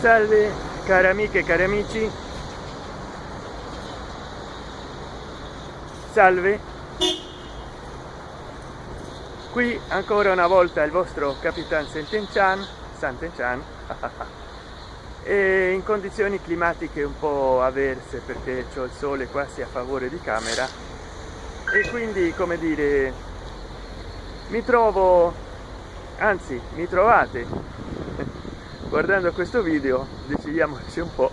salve cari amiche e cari amici. Salve. Qui ancora una volta il vostro capitan Senten-chan Santen-chan e in condizioni climatiche un po' avverse perché c'ho il sole quasi a favore di camera. E quindi come dire mi trovo anzi mi trovate guardando questo video decidiamoci un po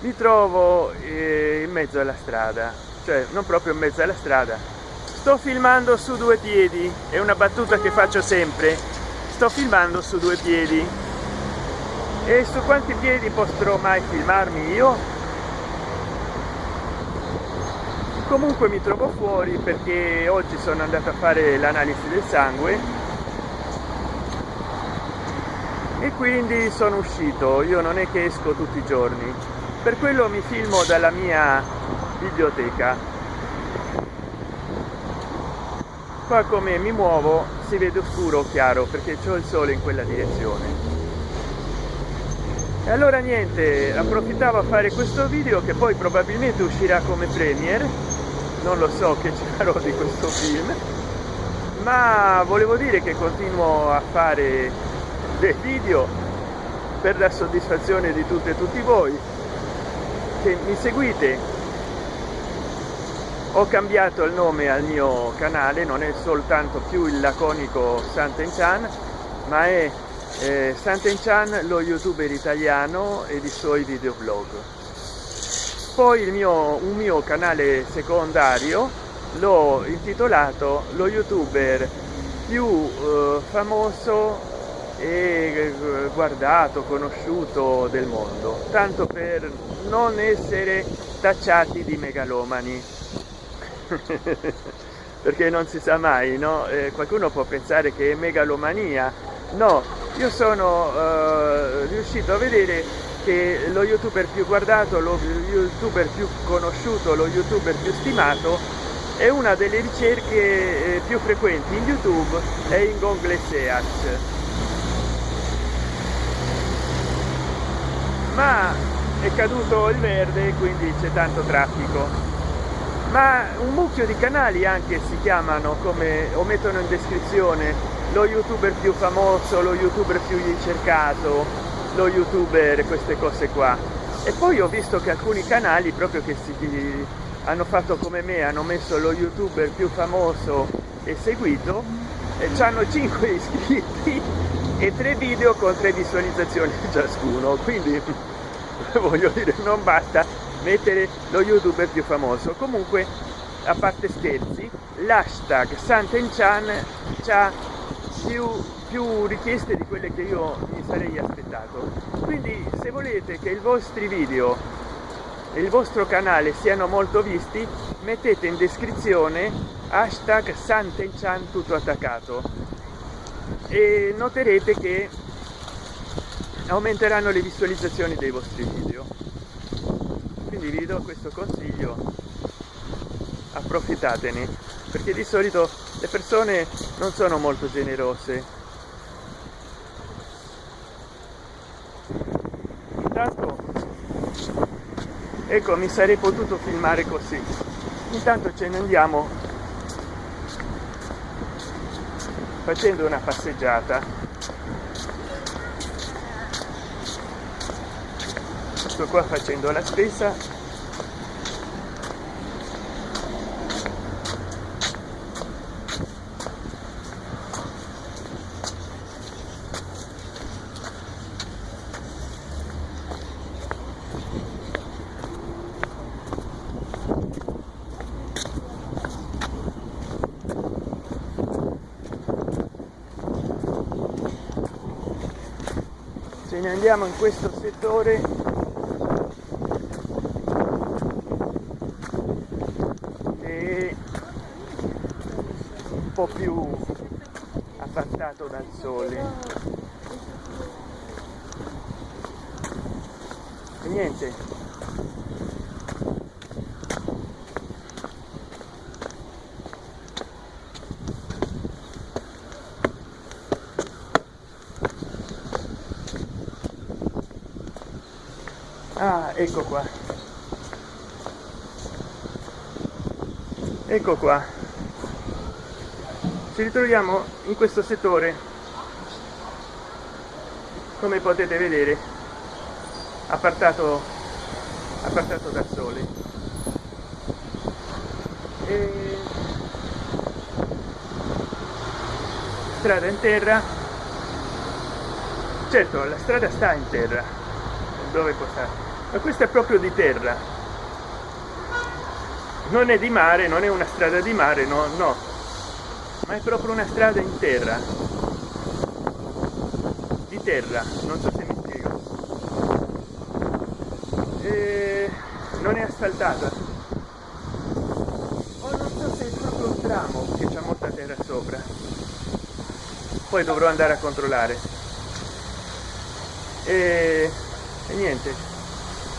mi trovo eh, in mezzo alla strada. Cioè non proprio in mezzo alla strada. Sto filmando su due piedi. È una battuta che faccio sempre. Sto filmando su due piedi. E su quanti piedi potrò mai filmarmi io? Comunque mi trovo fuori perché oggi sono andato a fare l'analisi del sangue e quindi sono uscito. Io non è che esco tutti i giorni. Per quello mi filmo dalla mia biblioteca. Qua come mi muovo si vede oscuro chiaro perché c'è il sole in quella direzione. E allora niente approfittavo a fare questo video che poi probabilmente uscirà come premiere non lo so che ci farò di questo film. Ma volevo dire che continuo a fare dei video per la soddisfazione di tutte e tutti voi che mi seguite. Ho cambiato il nome al mio canale non è soltanto più il laconico Santen Chan ma è eh, Santen Chan lo youtuber italiano e i suoi videoblog. Poi mio un mio canale secondario l'ho intitolato lo youtuber più eh, famoso e eh, guardato conosciuto del mondo tanto per non essere tacciati di megalomani. Perché non si sa mai no? Eh, qualcuno può pensare che è megalomania. No io sono eh, riuscito a vedere che lo youtuber più guardato lo youtuber più conosciuto lo youtuber più stimato è una delle ricerche eh, più frequenti in youtube è in google search ma è caduto il verde quindi c'è tanto traffico. Ma un mucchio di canali anche si chiamano come o mettono in descrizione lo youtuber più famoso lo youtuber più ricercato lo youtuber queste cose qua. E poi ho visto che alcuni canali proprio che si hanno fatto come me hanno messo lo youtuber più famoso e seguito e hanno 5 iscritti e tre video con tre visualizzazioni ciascuno. Quindi voglio dire non basta mettere lo youtuber più famoso. Comunque a parte scherzi l'hashtag santenchan c'ha più, più richieste di quelle che io mi sarei aspettato. Quindi se volete che i vostri video e il vostro canale siano molto visti mettete in descrizione hashtag santenchan tutto attaccato e noterete che aumenteranno le visualizzazioni dei vostri video. Quindi vi do questo consiglio. Approfittatene perché di solito le persone non sono molto generose. Intanto ecco mi sarei potuto filmare così. Intanto ce ne andiamo facendo una passeggiata. Sto qua facendo la spesa ce ne andiamo in questo settore. Po' più appartato dal sole. E niente ah ecco qua. Ecco qua. Ci ritroviamo in questo settore. Come potete vedere appartato appartato dal sole. E strada in terra. Certo la strada sta in terra dove può stare ma questa è proprio di terra. Non è di mare non è una strada di mare no no. Ma è proprio una strada in terra. Di terra non so se mi spiego. E non è asfaltata o non so se è proprio un tramo che c'è molta terra sopra. Poi dovrò andare a controllare. E, e niente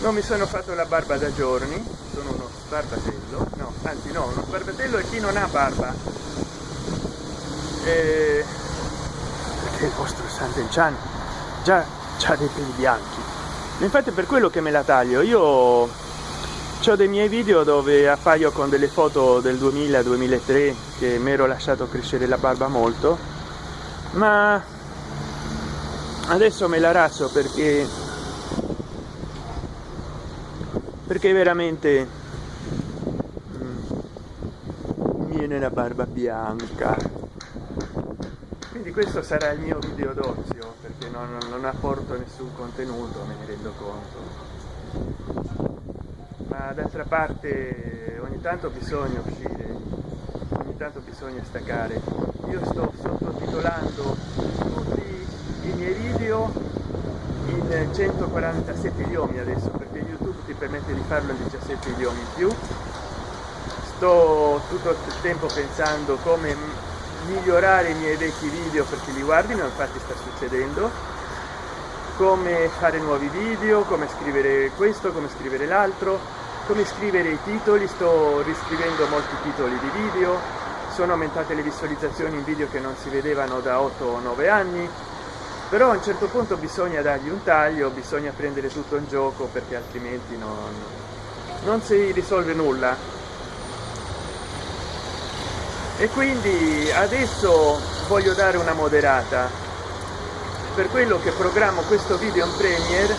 non mi sono fatto la barba da giorni. Sono uno sbarbatello. No anzi no uno sbarbatello è chi non ha barba? E... perché il vostro Sant'Enchan già c'ha dei peli bianchi. Infatti è per quello che me la taglio. Io ho dei miei video dove appaio con delle foto del 2000 2003 che mi ero lasciato crescere la barba molto. Ma adesso me la razzo perché perché veramente mm, viene la barba bianca. Quindi questo sarà il mio video d'ozio perché non, non apporto nessun contenuto me ne rendo conto. Ma d'altra parte ogni tanto bisogna uscire ogni tanto bisogna staccare. Io sto sottotitolando tutti i miei video in 147 idiomi adesso ti permette di farlo in 17 idiomi in più. Sto tutto il tempo pensando come migliorare i miei vecchi video perché li guardino infatti sta succedendo. Come fare nuovi video come scrivere questo come scrivere l'altro come scrivere i titoli. Sto riscrivendo molti titoli di video. Sono aumentate le visualizzazioni in video che non si vedevano da 8 o 9 anni però a un certo punto bisogna dargli un taglio bisogna prendere tutto in gioco perché altrimenti non, non si risolve nulla. E quindi adesso voglio dare una moderata. Per quello che programmo questo video in premiere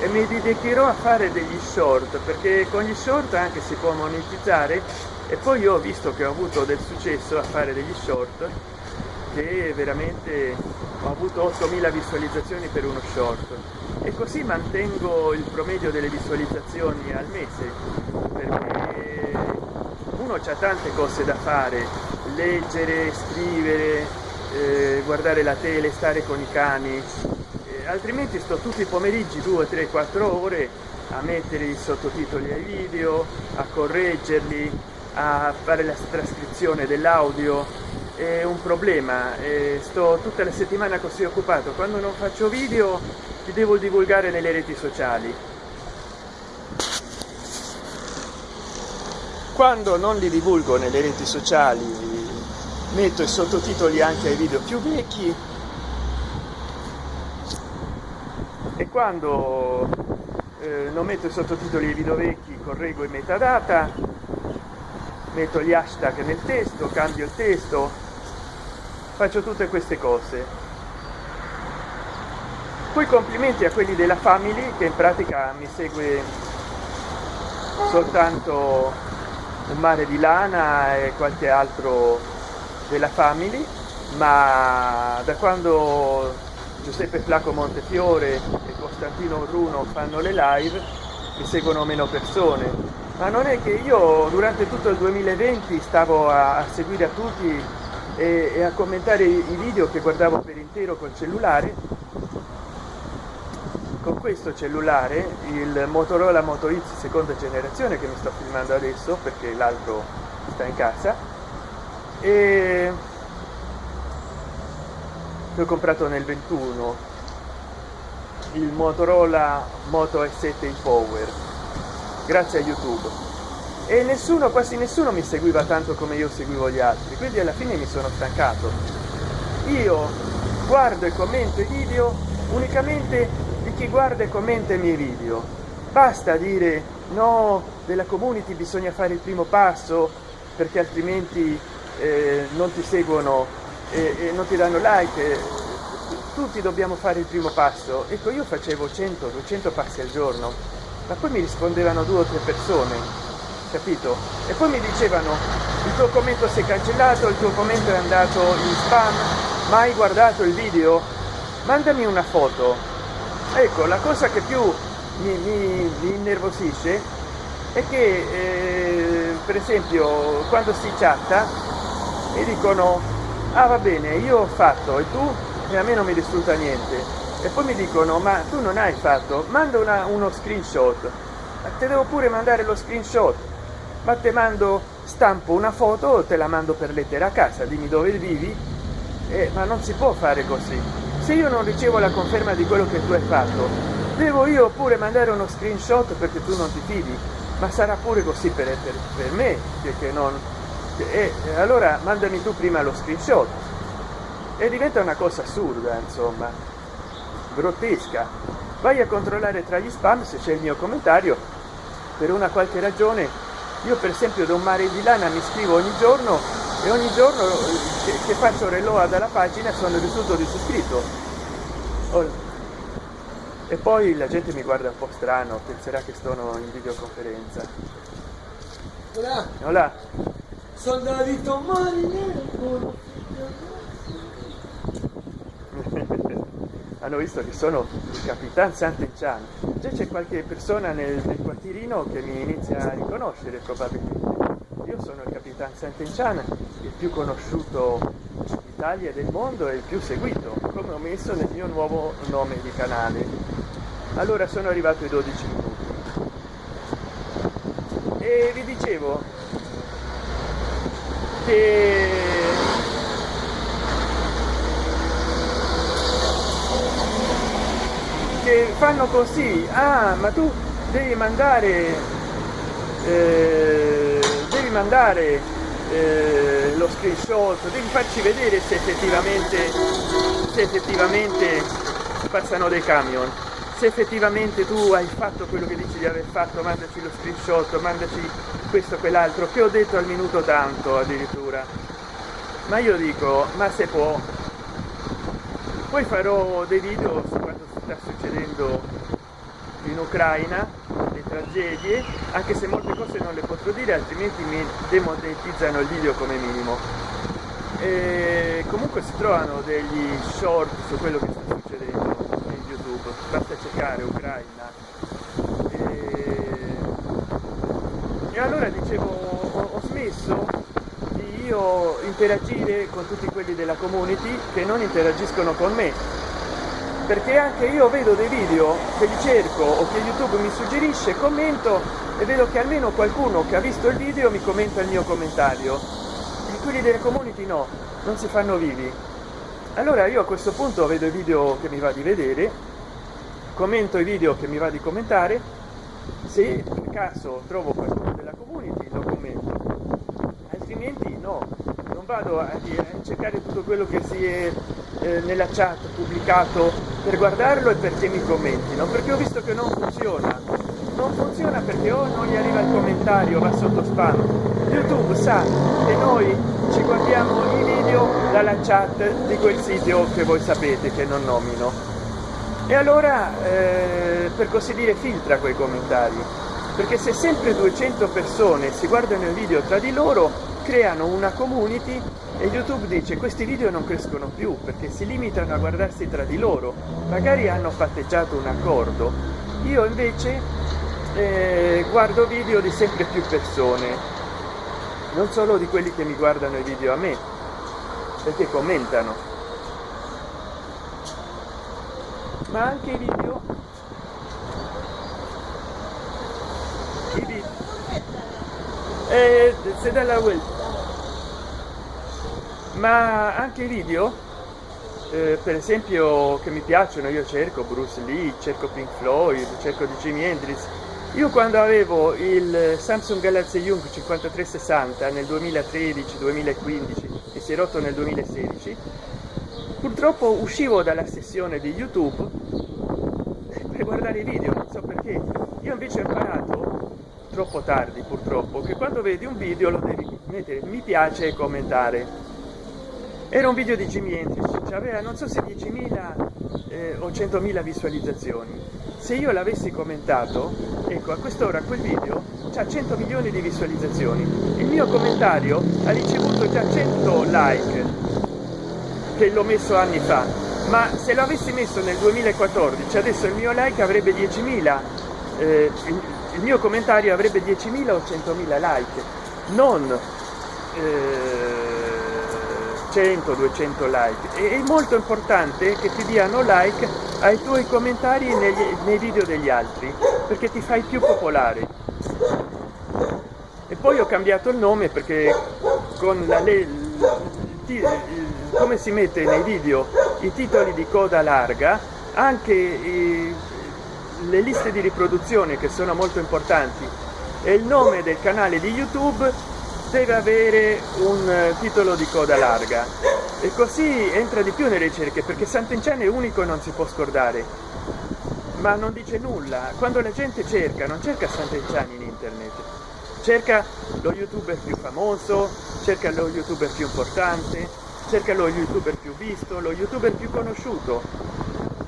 e mi dedicherò a fare degli short perché con gli short anche si può monetizzare. E poi ho visto che ho avuto del successo a fare degli short che veramente ho avuto 8000 visualizzazioni per uno short. E così mantengo il promedio delle visualizzazioni al mese perché uno c'ha tante cose da fare. Leggere scrivere eh, guardare la tele stare con i cani. Eh, altrimenti sto tutti i pomeriggi 2 3 4 ore a mettere i sottotitoli ai video a correggerli a fare la trascrizione dell'audio è un problema sto tutta la settimana così occupato. Quando non faccio video li devo divulgare nelle reti sociali. Quando non li divulgo nelle reti sociali metto i sottotitoli anche ai video più vecchi. E quando eh, non metto i sottotitoli ai video vecchi correggo i metadata metto gli hashtag nel testo cambio il testo faccio tutte queste cose. Poi complimenti a quelli della family che in pratica mi segue soltanto un mare di lana e qualche altro della family ma da quando giuseppe flaco montefiore e costantino bruno fanno le live mi seguono meno persone. Ma non è che io durante tutto il 2020 stavo a, a seguire a tutti e, e, a commentare i, i video che guardavo per intero col cellulare. Con questo cellulare il motorola moto x seconda generazione che mi sto filmando adesso perché l'altro sta in casa e l'ho comprato nel 21 il motorola moto s7 power grazie a youtube e nessuno quasi nessuno mi seguiva tanto come io seguivo gli altri quindi alla fine mi sono stancato. Io guardo e commento i video unicamente di chi guarda e commenta i miei video. Basta dire no della community bisogna fare il primo passo perché altrimenti eh, non ti seguono e, e non ti danno like. Tutti dobbiamo fare il primo passo. Ecco io facevo 100 200 passi al giorno ma poi mi rispondevano due o tre persone capito? E poi mi dicevano il tuo commento si è cancellato il tuo commento è andato in spam ma hai guardato il video? Mandami una foto. Ecco la cosa che più mi, mi, mi innervosisce è che eh, per esempio quando si chatta mi dicono ah va bene io ho fatto e tu? E a me non mi risulta niente. E poi mi dicono ma tu non hai fatto? Manda una, uno screenshot. Te devo pure mandare lo screenshot ma te mando stampo una foto te la mando per lettera a casa dimmi dove vivi. Eh, ma non si può fare così. Se io non ricevo la conferma di quello che tu hai fatto devo io pure mandare uno screenshot perché tu non ti fidi? Ma sarà pure così per, per, per me che, che non e eh, allora mandami tu prima lo screenshot. E diventa una cosa assurda insomma. Grottesca. Vai a controllare tra gli spam se c'è il mio commentario. Per una qualche ragione io per esempio da un mare di lana mi scrivo ogni giorno e ogni giorno che, che faccio reload dalla pagina sono risultato di oh. e poi la gente mi guarda un po' strano penserà che sono in videoconferenza Hola. Hola. Soldadito marinero. Hanno visto che sono il capitan Sant'Enchan già c'è qualche persona nel, nel, quartierino che mi inizia a riconoscere probabilmente. Io sono il capitan Sant'Enchan il più conosciuto d'Italia e del mondo e il più seguito come ho messo nel mio nuovo nome di canale. Allora sono arrivato ai 12 minuti. E vi dicevo che fanno così ah ma tu devi mandare eh, devi mandare eh, lo screenshot devi farci vedere se effettivamente se effettivamente passano dei camion. Se effettivamente tu hai fatto quello che dici di aver fatto mandaci lo screenshot mandaci questo quell'altro che ho detto al minuto tanto addirittura. Ma io dico ma se può poi farò dei video su quanto sta succedendo in ucraina le tragedie anche se molte cose non le potrò dire altrimenti mi demonetizzano il video come minimo. E comunque si trovano degli short su quello che sta succedendo in youtube. Basta cercare ucraina. E, e allora dicevo ho, ho smesso di io interagire con tutti quelli della community che non interagiscono con me. Perché anche io vedo dei video che li cerco o che youtube mi suggerisce commento e vedo che almeno qualcuno che ha visto il video mi commenta il mio commentario. E quelli delle community no non si fanno vivi. Allora io a questo punto vedo i video che mi va di vedere commento i video che mi va di commentare. Se per caso trovo qualcuno della community lo commento altrimenti no non vado a, a cercare tutto quello che si è eh, nella chat pubblicato per guardarlo e perché mi commentino perché ho visto che non funziona. Non funziona perché o non gli arriva il commentario va sotto spam. Youtube sa che noi ci guardiamo i video dalla chat di quel sito che voi sapete che non nomino. E allora eh, per così dire filtra quei commentari. Perché se sempre 200 persone si guardano il video tra di loro creano una community e youtube dice questi video non crescono più perché si limitano a guardarsi tra di loro. Magari hanno patteggiato un accordo. Io invece eh, guardo video di sempre più persone non solo di quelli che mi guardano i video a me perché commentano. Ma anche i video. I video eh, se dalla vuelta ma anche i video eh, per esempio che mi piacciono io cerco bruce lee cerco pink floyd cerco di jimi hendrix. Io quando avevo il samsung galaxy young 5360 nel 2013 2015 e si è rotto nel 2016 purtroppo uscivo dalla sessione di youtube sempre guardare i video non so perché. Io invece ho imparato troppo tardi purtroppo che quando vedi un video lo devi mettere mi piace e commentare era un video di Jimi Hendrix aveva non so se 10.000 eh, o 100.000 visualizzazioni. Se io l'avessi commentato ecco a quest'ora quel video c'ha 100 milioni di visualizzazioni. Il mio commentario ha ricevuto già 100 like che l'ho messo anni fa. Ma se l'avessi messo nel 2014 adesso il mio like avrebbe 10.000 eh, il, il, mio commentario avrebbe 10.000 o 100.000 like. Non eh, 100 200 like. E è molto importante che ti diano like ai tuoi commentari negli, nei video degli altri perché ti fai più popolare. E poi ho cambiato il nome perché con la come si mette nei video i titoli di coda larga anche i, le liste di riproduzione che sono molto importanti. E il nome del canale di youtube deve avere un eh, titolo di coda larga. E così entra di più nelle ricerche perché Sant'Enchan è unico e non si può scordare. Ma non dice nulla. Quando la gente cerca non cerca Sant'Enchan in internet. Cerca lo youtuber più famoso cerca lo youtuber più importante cerca lo youtuber più visto lo youtuber più conosciuto.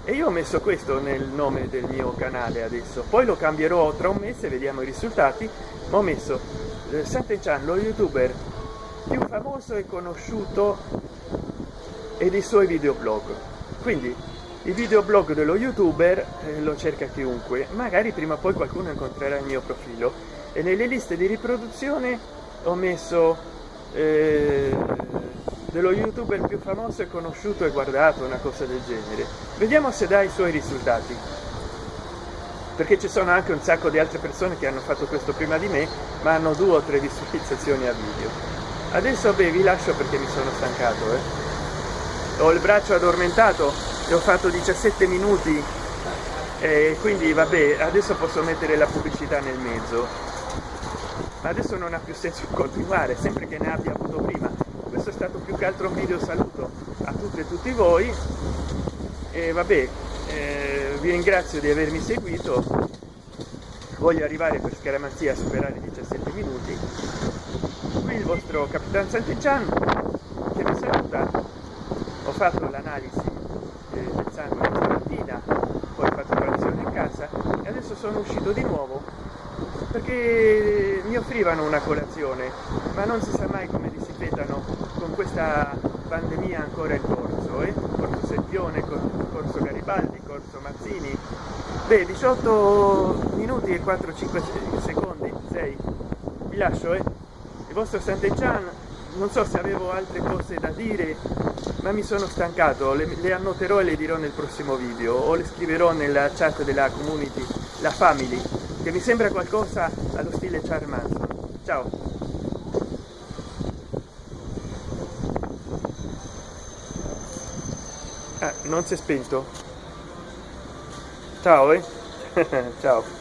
E io ho messo questo nel nome del mio canale adesso. Poi lo cambierò tra un mese vediamo i risultati. Ma ho messo eh, Sant'Enchan lo youtuber più famoso e conosciuto e dei suoi videoblog. Quindi il videoblog dello youtuber eh, lo cerca chiunque. Magari prima o poi qualcuno incontrerà il mio profilo. E nelle liste di riproduzione ho messo eh, dello youtuber più famoso e conosciuto e guardato una cosa del genere. Vediamo se dà i suoi risultati perché ci sono anche un sacco di altre persone che hanno fatto questo prima di me ma hanno due o tre visualizzazioni a video. Adesso beh vi lascio perché mi sono stancato eh. ho il braccio addormentato e ho fatto 17 minuti e quindi vabbè adesso posso mettere la pubblicità nel mezzo. Ma adesso non ha più senso continuare sempre che ne abbia avuto prima. Questo è stato più che altro un video saluto a tutte e tutti voi. E vabbè eh, vi ringrazio di avermi seguito. Voglio arrivare per scaramanzia a superare i 17 minuti. Qui il vostro capitan Sant'Enchan che vi saluta. Ho fatto l'analisi eh, del sangue stamattina poi ho fatto colazione in casa e adesso sono uscito di nuovo perché mi offrivano una colazione ma non si sa mai come li si petano con questa pandemia ancora in corso eh? corso Seppione, corso Garibaldi, corso Mazzini beh 18 minuti e 4 5 secondi 6 vi lascio eh? il vostro Sant'Enchan non so se avevo altre cose da dire ma mi sono stancato le, le annoterò e le dirò nel prossimo video o le scriverò nella chat della community la family che mi sembra qualcosa allo stile Charles Ciao. Ah, non si è spento. Ciao, eh? Ciao.